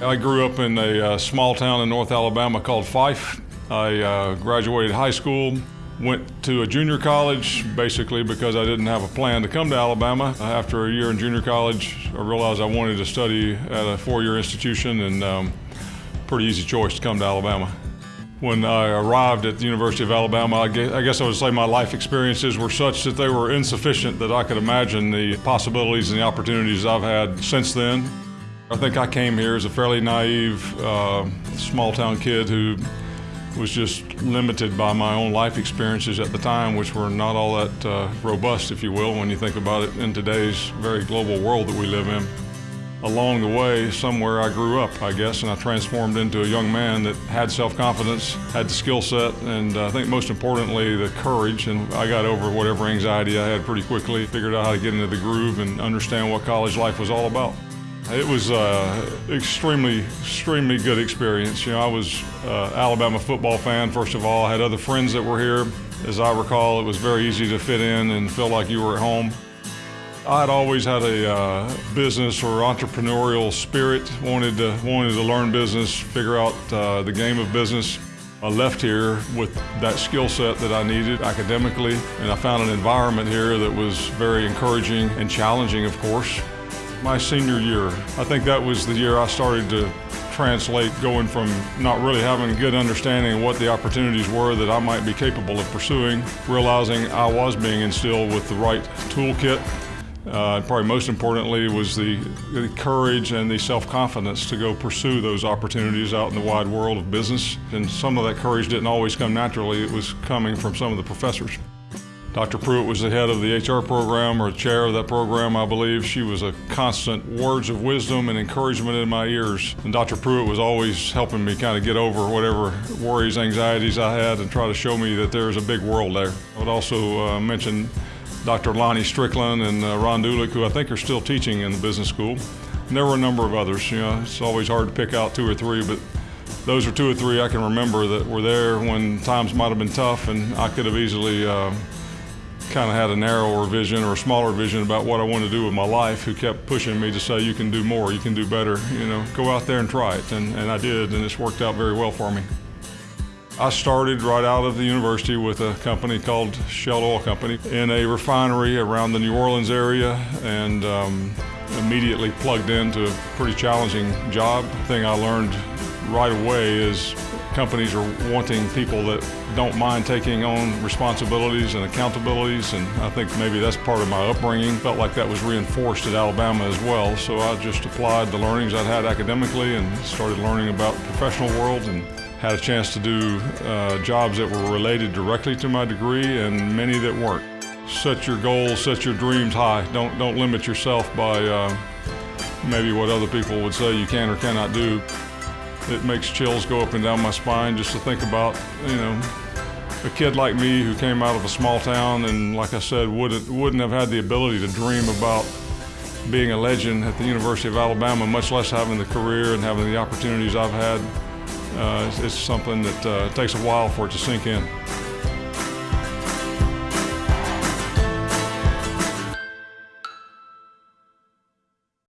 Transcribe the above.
I grew up in a uh, small town in North Alabama called Fyffe. I uh, graduated high school, went to a junior college basically because I didn't have a plan to come to Alabama. After a year in junior college, I realized I wanted to study at a four-year institution and um, pretty easy choice to come to Alabama. When I arrived at the University of Alabama, I guess I would say my life experiences were such that they were insufficient that I could imagine the possibilities and the opportunities I've had since then. I think I came here as a fairly naive, uh, small town kid who was just limited by my own life experiences at the time, which were not all that uh, robust, if you will, when you think about it in today's very global world that we live in along the way, somewhere I grew up, I guess, and I transformed into a young man that had self-confidence, had the skill set, and I think most importantly, the courage. And I got over whatever anxiety I had pretty quickly, figured out how to get into the groove and understand what college life was all about. It was an uh, extremely, extremely good experience. You know, I was uh, Alabama football fan, first of all. I had other friends that were here. As I recall, it was very easy to fit in and feel like you were at home. I'd always had a uh, business or entrepreneurial spirit, wanted to, wanted to learn business, figure out uh, the game of business. I left here with that skill set that I needed academically, and I found an environment here that was very encouraging and challenging, of course. My senior year, I think that was the year I started to translate going from not really having a good understanding of what the opportunities were that I might be capable of pursuing, realizing I was being instilled with the right toolkit uh, probably most importantly was the, the courage and the self-confidence to go pursue those opportunities out in the wide world of business. And some of that courage didn't always come naturally. It was coming from some of the professors. Dr. Pruitt was the head of the HR program or chair of that program, I believe. She was a constant words of wisdom and encouragement in my ears. And Dr. Pruitt was always helping me kind of get over whatever worries, anxieties I had and try to show me that there's a big world there. I would also uh, mention Dr. Lonnie Strickland and uh, Ron Dulek, who I think are still teaching in the business school. And there were a number of others. You know, it's always hard to pick out two or three, but those are two or three I can remember that were there when times might have been tough, and I could have easily uh, kind of had a narrower vision or a smaller vision about what I wanted to do with my life. Who kept pushing me to say, "You can do more. You can do better. You know, go out there and try it." And, and I did, and it's worked out very well for me. I started right out of the university with a company called Shell Oil Company in a refinery around the New Orleans area and um, immediately plugged into a pretty challenging job. The thing I learned right away is companies are wanting people that don't mind taking on responsibilities and accountabilities and I think maybe that's part of my upbringing. Felt like that was reinforced at Alabama as well so I just applied the learnings I'd had academically and started learning about the professional world and had a chance to do uh, jobs that were related directly to my degree and many that weren't. Set your goals, set your dreams high. Don't, don't limit yourself by uh, maybe what other people would say you can or cannot do. It makes chills go up and down my spine just to think about, you know, a kid like me who came out of a small town and, like I said, wouldn't, wouldn't have had the ability to dream about being a legend at the University of Alabama, much less having the career and having the opportunities I've had uh, it's, it's, something that uh, takes a while for it to sink in.